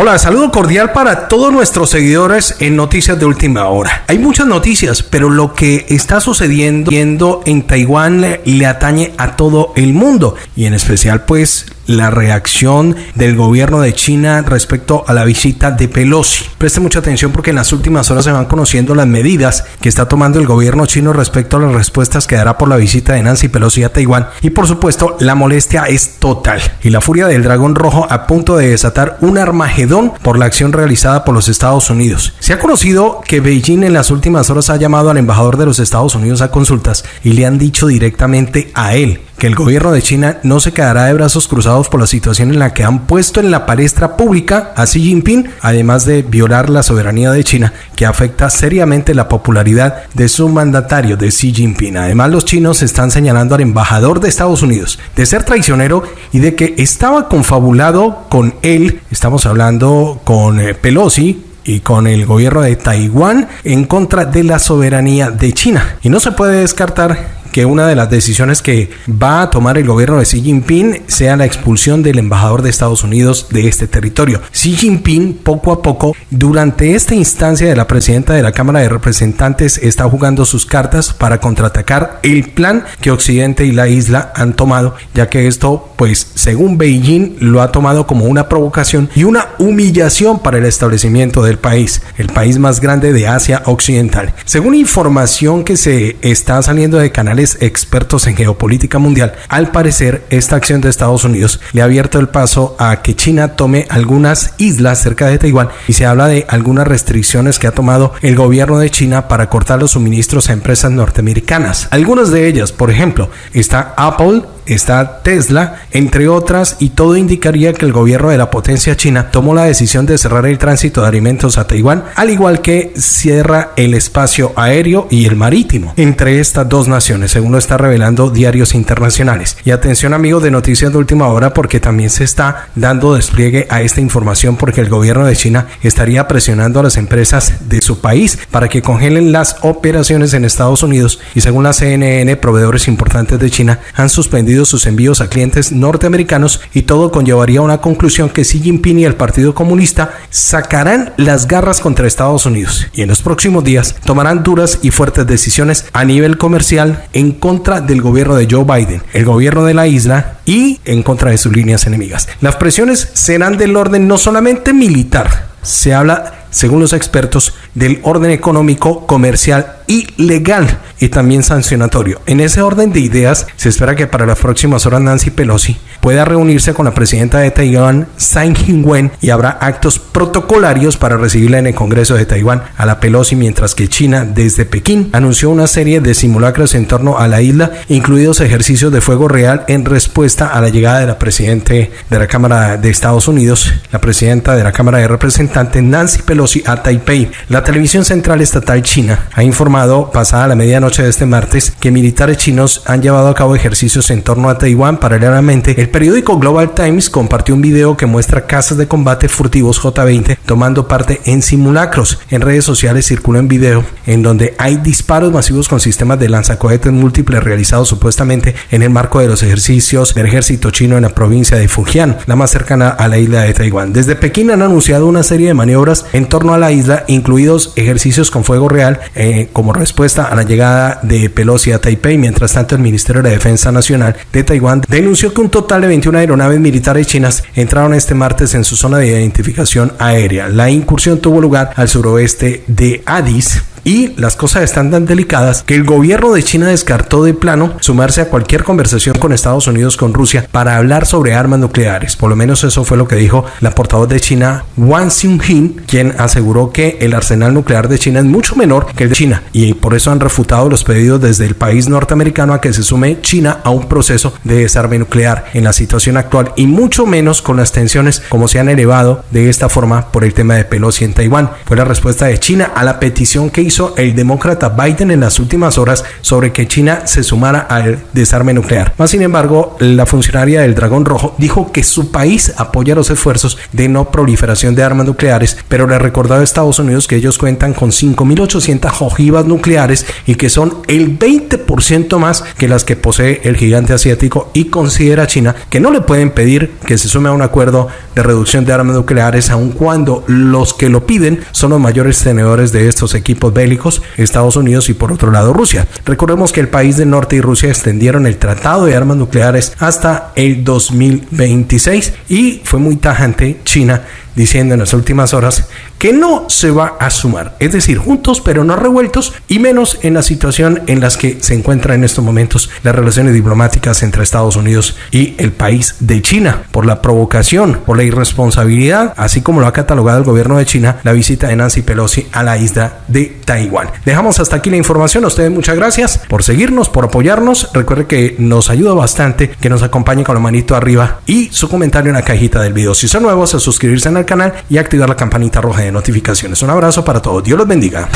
Hola, saludo cordial para todos nuestros seguidores en Noticias de Última Hora. Hay muchas noticias, pero lo que está sucediendo en Taiwán le atañe a todo el mundo y en especial pues la reacción del gobierno de China respecto a la visita de Pelosi. Preste mucha atención porque en las últimas horas se van conociendo las medidas que está tomando el gobierno chino respecto a las respuestas que dará por la visita de Nancy Pelosi a Taiwán y por supuesto la molestia es total y la furia del dragón rojo a punto de desatar un armagedón por la acción realizada por los Estados Unidos. Se ha conocido que Beijing en las últimas horas ha llamado al embajador de los Estados Unidos a consultas y le han dicho directamente a él que el gobierno de China no se quedará de brazos cruzados por la situación en la que han puesto en la palestra pública a Xi Jinping, además de violar la soberanía de China, que afecta seriamente la popularidad de su mandatario, de Xi Jinping. Además, los chinos están señalando al embajador de Estados Unidos de ser traicionero y de que estaba confabulado con él, estamos hablando con eh, Pelosi, y con el gobierno de Taiwán en contra de la soberanía de China. Y no se puede descartar que una de las decisiones que va a tomar el gobierno de Xi Jinping sea la expulsión del embajador de Estados Unidos de este territorio. Xi Jinping poco a poco durante esta instancia de la presidenta de la Cámara de Representantes está jugando sus cartas para contraatacar el plan que Occidente y la isla han tomado, ya que esto pues según Beijing lo ha tomado como una provocación y una humillación para el establecimiento del país, el país más grande de Asia Occidental. Según información que se está saliendo de canales expertos en geopolítica mundial, al parecer esta acción de Estados Unidos le ha abierto el paso a que China tome algunas islas cerca de Taiwán y se habla de algunas restricciones que ha tomado el gobierno de China para cortar los suministros a empresas norteamericanas. Algunas de ellas, por ejemplo, está Apple, está Tesla, entre otras, y todo indicaría que el gobierno de la potencia china tomó la decisión de cerrar el tránsito de alimentos a Taiwán, al igual que cierra el espacio aéreo y el marítimo entre estas dos naciones, según lo está revelando diarios internacionales. Y atención amigos de Noticias de Última Hora porque también se está dando despliegue a esta información porque el gobierno de China estaría presionando a las empresas de su país para que congelen las operaciones en Estados Unidos y según la CNN, proveedores importantes de China han suspendido sus envíos a clientes norteamericanos y todo conllevaría a una conclusión que Xi Jinping y el Partido Comunista sacarán las garras contra Estados Unidos y en los próximos días tomarán duras y fuertes decisiones a nivel comercial en contra del gobierno de Joe Biden, el gobierno de la isla y en contra de sus líneas enemigas. Las presiones serán del orden no solamente militar, se habla según los expertos, del orden económico, comercial y legal y también sancionatorio. En ese orden de ideas, se espera que para las próximas horas Nancy Pelosi pueda reunirse con la presidenta de Taiwán, Tsai Ing-wen, y habrá actos protocolarios para recibirla en el Congreso de Taiwán a la Pelosi, mientras que China, desde Pekín, anunció una serie de simulacros en torno a la isla, incluidos ejercicios de fuego real en respuesta a la llegada de la presidenta de la Cámara de Estados Unidos, la presidenta de la Cámara de Representantes, Nancy Pelosi, a Taipei. La televisión central estatal china ha informado pasada la medianoche de este martes que militares chinos han llevado a cabo ejercicios en torno a Taiwán paralelamente. El periódico Global Times compartió un video que muestra casas de combate furtivos J-20 tomando parte en simulacros. En redes sociales circula un video en donde hay disparos masivos con sistemas de lanzacohetes múltiples realizados supuestamente en el marco de los ejercicios del ejército chino en la provincia de Fujian, la más cercana a la isla de Taiwán. Desde Pekín han anunciado una serie de maniobras en torno a la isla, incluidos ejercicios con fuego real eh, como respuesta a la llegada de Pelosi a Taipei. Mientras tanto, el Ministerio de Defensa Nacional de Taiwán denunció que un total de 21 aeronaves militares chinas entraron este martes en su zona de identificación aérea. La incursión tuvo lugar al suroeste de Addis, y las cosas están tan delicadas que el gobierno de China descartó de plano sumarse a cualquier conversación con Estados Unidos, con Rusia, para hablar sobre armas nucleares. Por lo menos eso fue lo que dijo la portavoz de China, Wang Xionghin, quien aseguró que el arsenal nuclear de China es mucho menor que el de China y por eso han refutado los pedidos desde el país norteamericano a que se sume China a un proceso de desarme nuclear en la situación actual y mucho menos con las tensiones como se han elevado de esta forma por el tema de Pelosi en Taiwán. Fue la respuesta de China a la petición que hizo el demócrata Biden en las últimas horas sobre que China se sumara al desarme nuclear. Más sin embargo, la funcionaria del Dragón Rojo dijo que su país apoya los esfuerzos de no proliferación de armas nucleares, pero le recordó a Estados Unidos que ellos cuentan con 5.800 ojivas nucleares y que son el 20% más que las que posee el gigante asiático y considera China que no le pueden pedir que se sume a un acuerdo de reducción de armas nucleares aun cuando los que lo piden son los mayores tenedores de estos equipos bélicos, Estados Unidos y por otro lado Rusia. Recordemos que el país del norte y Rusia extendieron el tratado de armas nucleares hasta el 2026 y fue muy tajante China diciendo en las últimas horas que no se va a sumar, es decir, juntos pero no revueltos y menos en la situación en las que se encuentran en estos momentos las relaciones diplomáticas entre Estados Unidos y el país de China por la provocación, por la irresponsabilidad, así como lo ha catalogado el gobierno de China, la visita de Nancy Pelosi a la isla de Taiwán. Dejamos hasta aquí la información, a ustedes muchas gracias por seguirnos, por apoyarnos, recuerde que nos ayuda bastante que nos acompañe con la manito arriba y su comentario en la cajita del video. Si son nuevos, a suscribirse al canal y activar la campanita roja de notificaciones. Un abrazo para todos. Dios los bendiga.